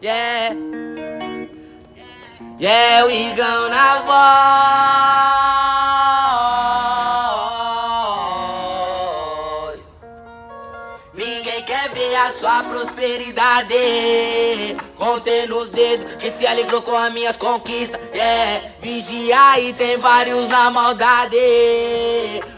Yeah. Yeah, we gonna voz. Ninguém quer ver a sua prosperidade. Contendo os dedos que se alegrou com as minhas conquistas. Yeah, vigia e tem vários na maldade.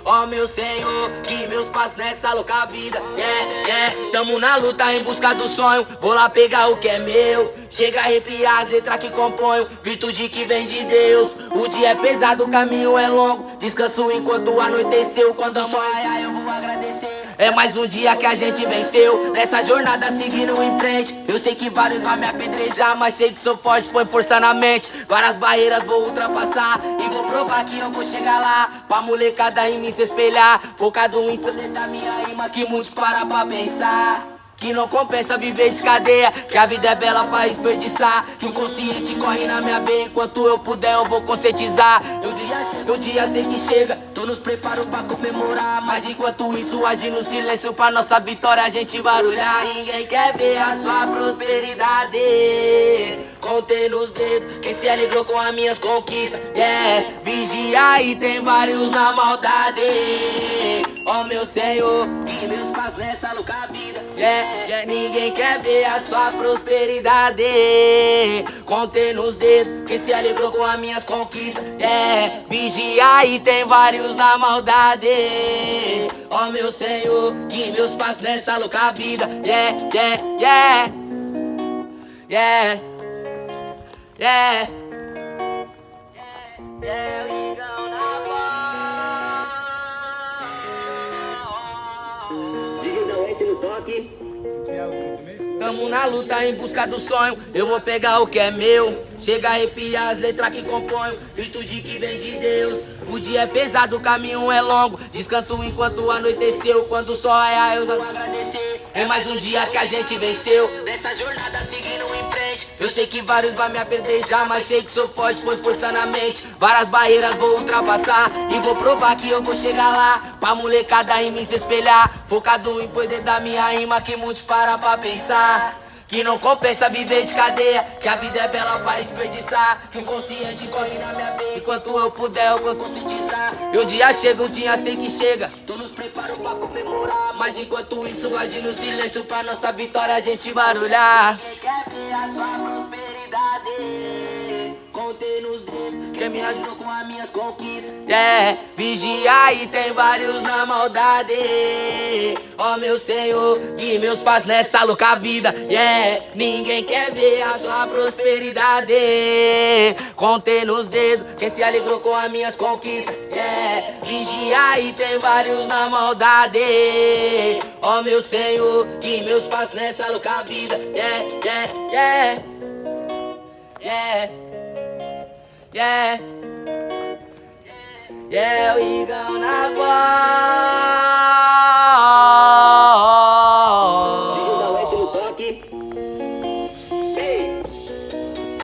Ó oh, meu Senhor, que meus passos nessa louca vida. Yeah, yeah, tamo na luta em busca do sonho. Vou lá pegar o que é meu. Chega a arrepiar as letras que componho. Virtude que vem de Deus. O dia é pesado, o caminho é longo. Descanso enquanto anoiteceu. Quando a mãe, eu vou agradecer. É mais um dia que a gente venceu. Nessa jornada seguindo em frente. Eu sei que vários vão me apedrejar Mas sei que sou forte, põe força na mente. Várias barreiras vou ultrapassar E vou provar que eu vou chegar lá. Pra molecada em mim se espelhar. Focado em dentro da minha rima Que muitos param pra pensar. Que não compensa viver de cadeia Que a vida é bela pra desperdiçar. Que o consciente corre na minha veia Enquanto eu puder eu vou conscientizar. O o dia sei que chega. Tô nos preparo pra comemorar Mas enquanto isso agir no silêncio Pra nossa vitória. A gente barulhar Ninguém quer ver a sua prosperidade. Contendo os dedos Quem se alegrou com as minhas conquistas. Yeah, vigia e tem vários na maldade Ó oh, meu Senhor, que meus passos nessa louca vida Yeah yeah, ninguém quer ver a sua prosperidade Contendo os dedos, quem se alegrou com as minhas conquistas Yeah, vigia e tem vários na maldade Ó oh, meu Senhor, que meus passos nessa louca vida Yeah, yeah, yeah Yeah Yeah Yeah, yeah we gonna toque. Tamo na luta em busca do sonho. Eu vou pegar o que é meu. Chega a arrepiar as letras que componho Virtude que vem de Deus. O dia é pesado, o caminho é longo. Descanso enquanto anoiteceu Quando o sol raiar eu vou agradecer É mais um dia que a gente venceu. Nessa jornada seguindo em frente. Eu sei que vários vão me apedrejar Mas sei que sou forte, põe força na mente. Várias barreiras vou ultrapassar E vou provar que eu vou chegar lá. Pra molecada em mim se espelhar. Focado em poder da minha rima Que muitos param pra pensar que não compensa viver de cadeia Que a vida é bela pra desperdiçar. Que o consciente corre na minha veia Enquanto eu puder eu vou conscientizar. E o dia chega, um dia sei que chega. Tô nos preparo pra comemorar. Mas enquanto isso agir no silêncio Pra nossa vitória a gente barulhar. Quem quer ver a sua prosperidade? Contei nos Quem me ajudou com as minhas conquistas. É, vigia e tem vários na maldade. Ó oh, meu Senhor, e meus passos nessa louca vida. Yeah, ninguém quer ver a sua prosperidade. Contei nos dedos quem se alegrou com as minhas conquistas. Yeah, vigia e tem vários na maldade. Ó oh, meu Senhor, e meus passos nessa louca vida. Yeah, yeah, yeah Yeah Yeah. Yeah, we gonna have one.